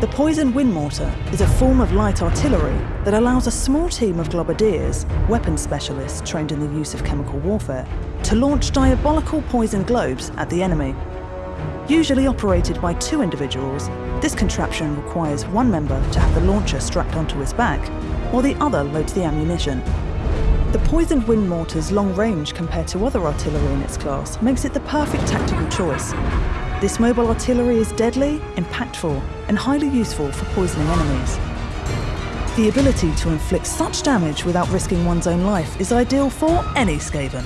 The poison Wind Mortar is a form of light artillery that allows a small team of globadiers, weapons specialists trained in the use of chemical warfare, to launch diabolical poison globes at the enemy. Usually operated by two individuals, this contraption requires one member to have the launcher strapped onto his back, while the other loads the ammunition. The poisoned wind mortar's long range compared to other artillery in its class makes it the perfect tactical choice. This mobile artillery is deadly, impactful, and highly useful for poisoning enemies. The ability to inflict such damage without risking one's own life is ideal for any Skaven.